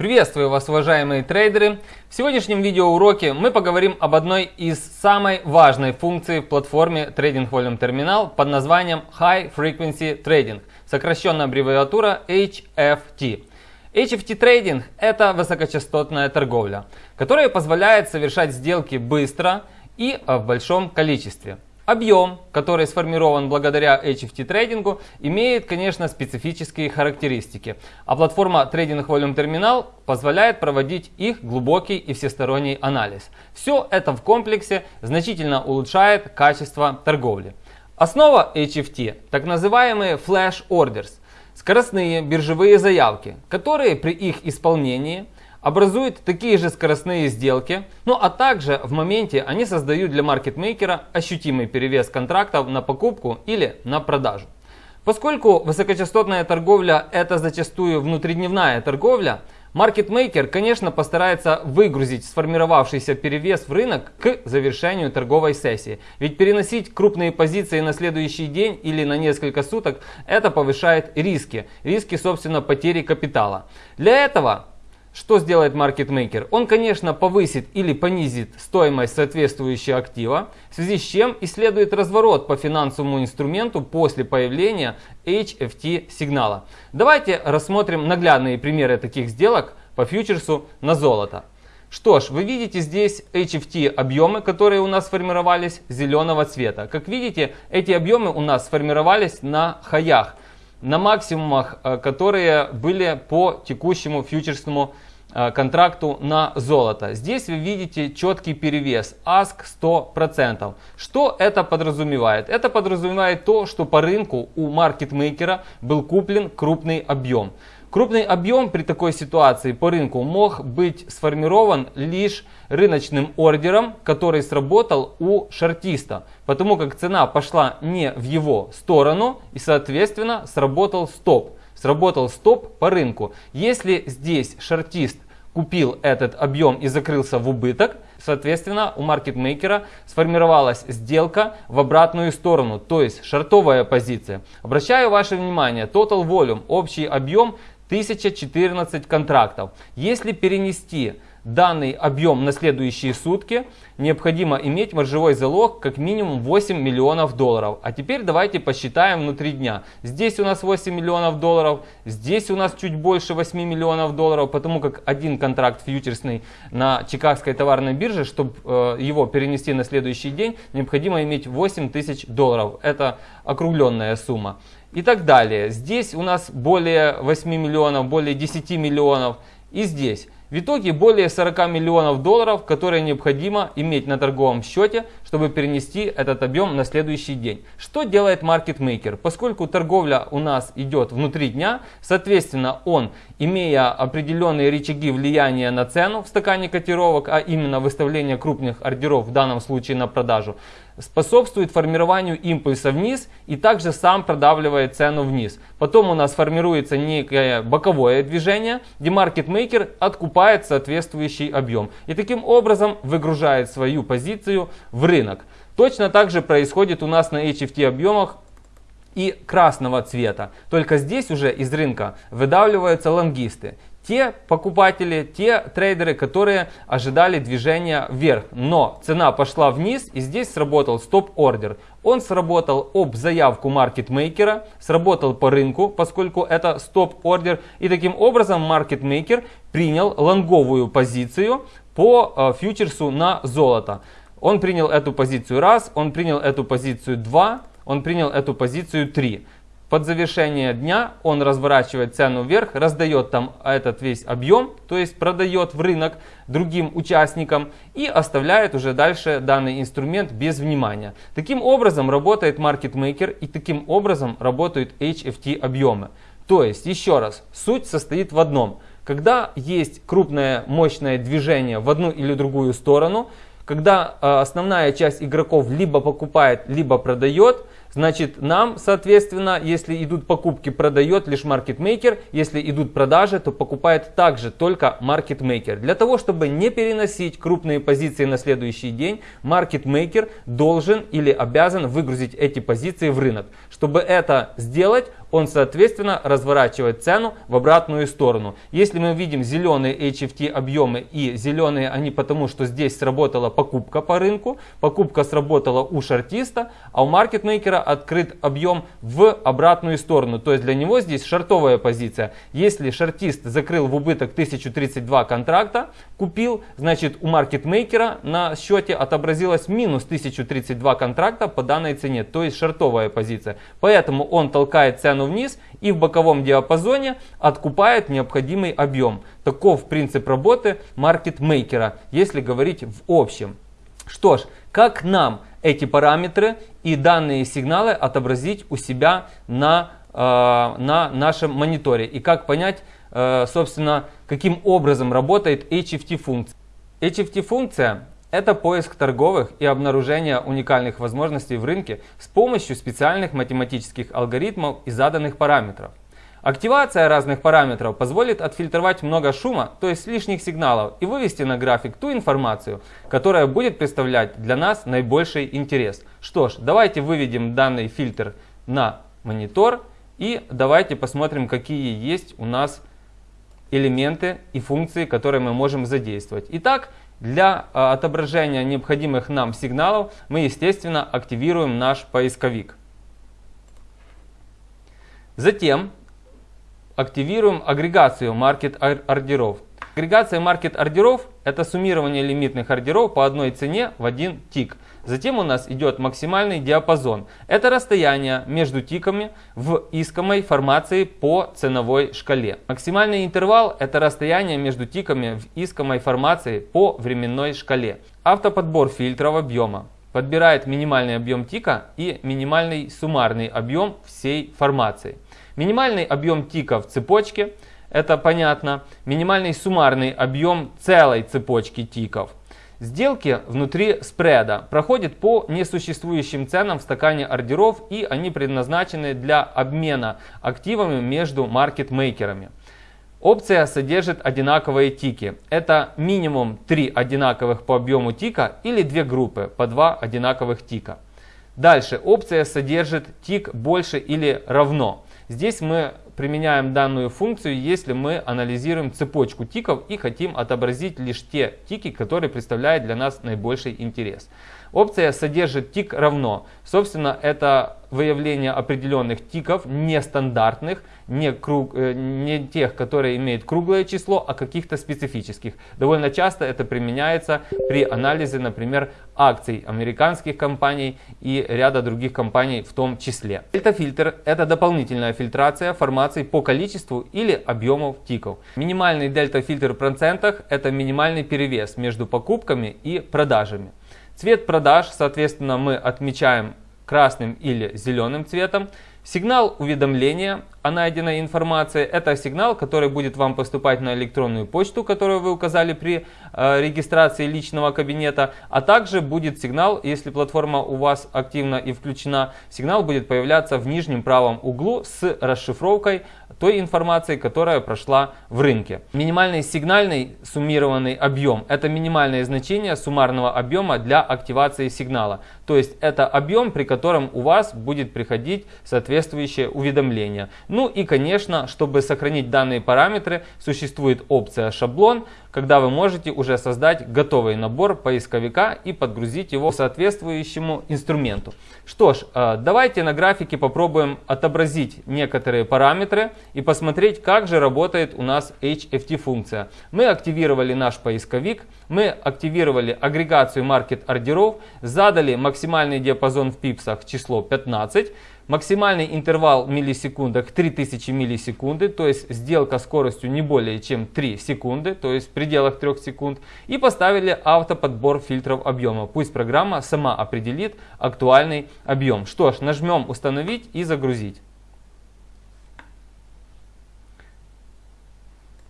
Приветствую вас, уважаемые трейдеры! В сегодняшнем видеоуроке мы поговорим об одной из самой важной функций в платформе Trading Volume Terminal под названием High Frequency Trading, сокращенная аббревиатура HFT. HFT трейдинг – это высокочастотная торговля, которая позволяет совершать сделки быстро и в большом количестве. Объем, который сформирован благодаря HFT трейдингу, имеет, конечно, специфические характеристики, а платформа Trading Volume Terminal позволяет проводить их глубокий и всесторонний анализ. Все это в комплексе значительно улучшает качество торговли. Основа HFT – так называемые Flash Orders, скоростные биржевые заявки, которые при их исполнении – образуют такие же скоростные сделки, ну а также в моменте они создают для маркетмейкера ощутимый перевес контрактов на покупку или на продажу. Поскольку высокочастотная торговля это зачастую внутридневная торговля, маркетмейкер, конечно, постарается выгрузить сформировавшийся перевес в рынок к завершению торговой сессии. Ведь переносить крупные позиции на следующий день или на несколько суток это повышает риски. Риски, собственно, потери капитала. Для этого что сделает маркетмейкер? Он, конечно, повысит или понизит стоимость соответствующего актива, в связи с чем исследует разворот по финансовому инструменту после появления HFT сигнала. Давайте рассмотрим наглядные примеры таких сделок по фьючерсу на золото. Что ж, вы видите здесь HFT объемы, которые у нас сформировались зеленого цвета. Как видите, эти объемы у нас сформировались на хаях на максимумах, э, которые были по текущему фьючерсному э, контракту на золото. Здесь вы видите четкий перевес ASK 100%. Что это подразумевает? Это подразумевает то, что по рынку у маркетмейкера был куплен крупный объем. Крупный объем при такой ситуации по рынку мог быть сформирован лишь рыночным ордером, который сработал у шартиста, потому как цена пошла не в его сторону и соответственно сработал стоп. Сработал стоп по рынку. Если здесь шартист купил этот объем и закрылся в убыток, соответственно у маркетмейкера сформировалась сделка в обратную сторону, то есть шартовая позиция. Обращаю ваше внимание, total volume, общий объем 1014 контрактов. Если перенести данный объем на следующие сутки, необходимо иметь маржевой залог как минимум 8 миллионов долларов. А теперь давайте посчитаем внутри дня. Здесь у нас 8 миллионов долларов, здесь у нас чуть больше 8 миллионов долларов, потому как один контракт фьючерсный на Чикагской товарной бирже, чтобы э, его перенести на следующий день, необходимо иметь 8 тысяч долларов. Это округленная сумма и так далее. Здесь у нас более 8 миллионов, более 10 миллионов и здесь. В итоге более 40 миллионов долларов, которые необходимо иметь на торговом счете, чтобы перенести этот объем на следующий день. Что делает маркетмейкер? Поскольку торговля у нас идет внутри дня, соответственно он, имея определенные рычаги влияния на цену в стакане котировок, а именно выставление крупных ордеров в данном случае на продажу, способствует формированию импульса вниз и также сам продавливает цену вниз. Потом у нас формируется некое боковое движение, где маркетмейкер откупает соответствующий объем. И таким образом выгружает свою позицию в рынок. Точно так же происходит у нас на HFT объемах и красного цвета. Только здесь уже из рынка выдавливаются лонгисты те покупатели, те трейдеры, которые ожидали движения вверх. Но цена пошла вниз и здесь сработал стоп-ордер. Он сработал об заявку маркетмейкера, сработал по рынку, поскольку это стоп-ордер. И таким образом маркетмейкер принял лонговую позицию по э, фьючерсу на золото. Он принял эту позицию раз, он принял эту позицию два, он принял эту позицию три. Под завершение дня он разворачивает цену вверх, раздает там этот весь объем, то есть продает в рынок другим участникам и оставляет уже дальше данный инструмент без внимания. Таким образом работает маркетмейкер и таким образом работают HFT объемы. То есть, еще раз, суть состоит в одном. Когда есть крупное мощное движение в одну или другую сторону, когда э, основная часть игроков либо покупает, либо продает, Значит, нам, соответственно, если идут покупки, продает лишь маркетмейкер. Если идут продажи, то покупает также только маркетмейкер. Для того, чтобы не переносить крупные позиции на следующий день, маркетмейкер должен или обязан выгрузить эти позиции в рынок. Чтобы это сделать, он соответственно разворачивает цену в обратную сторону. Если мы видим зеленые HFT объемы и зеленые они потому, что здесь сработала покупка по рынку, покупка сработала у шартиста, а у маркетмейкера открыт объем в обратную сторону. То есть для него здесь шартовая позиция. Если шартист закрыл в убыток 1032 контракта, купил, значит у маркетмейкера на счете отобразилось минус 1032 контракта по данной цене, то есть шартовая позиция. Поэтому он толкает цену вниз и в боковом диапазоне откупает необходимый объем. Таков принцип работы маркетмейкера, если говорить в общем. Что ж, как нам эти параметры и данные сигналы отобразить у себя на, э, на нашем мониторе и как понять, э, собственно, каким образом работает HFT функция. Это поиск торговых и обнаружение уникальных возможностей в рынке с помощью специальных математических алгоритмов и заданных параметров. Активация разных параметров позволит отфильтровать много шума, то есть лишних сигналов, и вывести на график ту информацию, которая будет представлять для нас наибольший интерес. Что ж, давайте выведем данный фильтр на монитор и давайте посмотрим, какие есть у нас элементы и функции, которые мы можем задействовать. Итак, для а, отображения необходимых нам сигналов мы, естественно, активируем наш поисковик. Затем активируем агрегацию маркет ордеров. Агрегация маркет ордеров это суммирование лимитных ордеров по одной цене в один тик. Затем у нас идет максимальный диапазон. Это расстояние между тиками в искомой формации по ценовой шкале. Максимальный интервал это расстояние между тиками в искомой формации по временной шкале. Автоподбор фильтров объема подбирает минимальный объем тика и минимальный суммарный объем всей формации. Минимальный объем тика в цепочке, это понятно. Минимальный суммарный объем целой цепочки тиков. Сделки внутри спреда проходят по несуществующим ценам в стакане ордеров и они предназначены для обмена активами между маркетмейкерами. Опция содержит одинаковые тики. Это минимум 3 одинаковых по объему тика или две группы по 2 одинаковых тика. Дальше опция содержит тик больше или равно. Здесь мы применяем данную функцию, если мы анализируем цепочку тиков и хотим отобразить лишь те тики, которые представляют для нас наибольший интерес. Опция содержит тик равно. Собственно, это выявление определенных тиков, нестандартных, не, круг, э, не тех, которые имеют круглое число, а каких-то специфических. Довольно часто это применяется при анализе, например, акций американских компаний и ряда других компаний в том числе. Дельта-фильтр – это дополнительная фильтрация формаций по количеству или объемов тиков. Минимальный дельта-фильтр в процентах – это минимальный перевес между покупками и продажами. Цвет продаж, соответственно, мы отмечаем красным или зеленым цветом. Сигнал уведомления о найденной информации – это сигнал, который будет вам поступать на электронную почту, которую вы указали при э, регистрации личного кабинета, а также будет сигнал, если платформа у вас активна и включена, сигнал будет появляться в нижнем правом углу с расшифровкой той информации, которая прошла в рынке. Минимальный сигнальный суммированный объем – это минимальное значение суммарного объема для активации сигнала. То есть это объем, при котором у вас будет приходить соответствующее уведомление. Ну и конечно, чтобы сохранить данные параметры, существует опция шаблон, когда вы можете уже создать готовый набор поисковика и подгрузить его соответствующему инструменту. Что ж, э, давайте на графике попробуем отобразить некоторые параметры и посмотреть, как же работает у нас HFT функция. Мы активировали наш поисковик, мы активировали агрегацию маркет ордеров, задали максимальный диапазон в пипсах число 15, Максимальный интервал в миллисекундах 3000 миллисекунды, то есть сделка скоростью не более чем 3 секунды, то есть в пределах 3 секунд. И поставили автоподбор фильтров объема. Пусть программа сама определит актуальный объем. Что ж, нажмем установить и загрузить.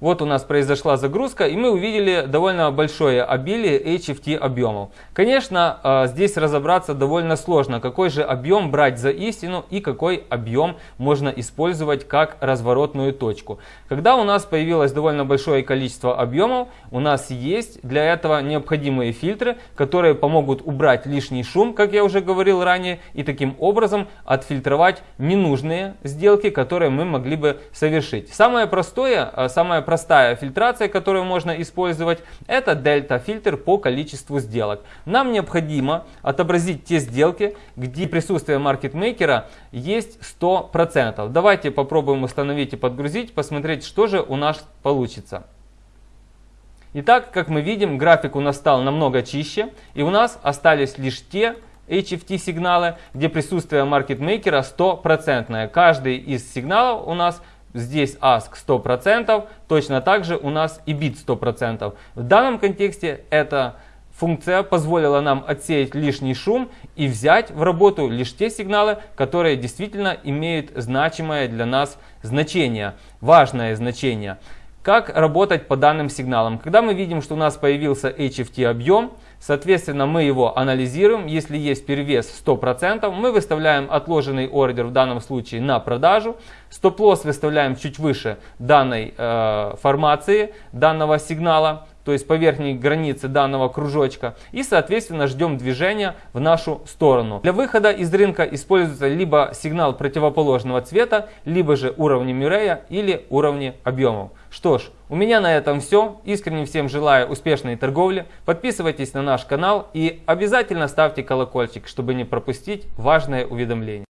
Вот у нас произошла загрузка, и мы увидели довольно большое обилие HFT объемов. Конечно, э, здесь разобраться довольно сложно, какой же объем брать за истину и какой объем можно использовать как разворотную точку. Когда у нас появилось довольно большое количество объемов, у нас есть для этого необходимые фильтры, которые помогут убрать лишний шум, как я уже говорил ранее, и таким образом отфильтровать ненужные сделки, которые мы могли бы совершить. Самое простое, э, самое простая фильтрация, которую можно использовать, это дельта-фильтр по количеству сделок. Нам необходимо отобразить те сделки, где присутствие маркетмейкера есть 100%. Давайте попробуем установить и подгрузить, посмотреть, что же у нас получится. Итак, как мы видим, график у нас стал намного чище, и у нас остались лишь те HFT сигналы, где присутствие маркетмейкера 100%. Каждый из сигналов у нас Здесь ask 100%, точно так же у нас и bit 100%. В данном контексте эта функция позволила нам отсеять лишний шум и взять в работу лишь те сигналы, которые действительно имеют значимое для нас значение, важное значение. Как работать по данным сигналам? Когда мы видим, что у нас появился HFT объем, соответственно мы его анализируем. Если есть перевес 100%, мы выставляем отложенный ордер в данном случае на продажу. Стоп-лосс выставляем чуть выше данной э, формации, данного сигнала то есть по верхней границе данного кружочка, и соответственно ждем движения в нашу сторону. Для выхода из рынка используется либо сигнал противоположного цвета, либо же уровни Мюррея или уровни объемов. Что ж, у меня на этом все. Искренне всем желаю успешной торговли. Подписывайтесь на наш канал и обязательно ставьте колокольчик, чтобы не пропустить важное уведомление.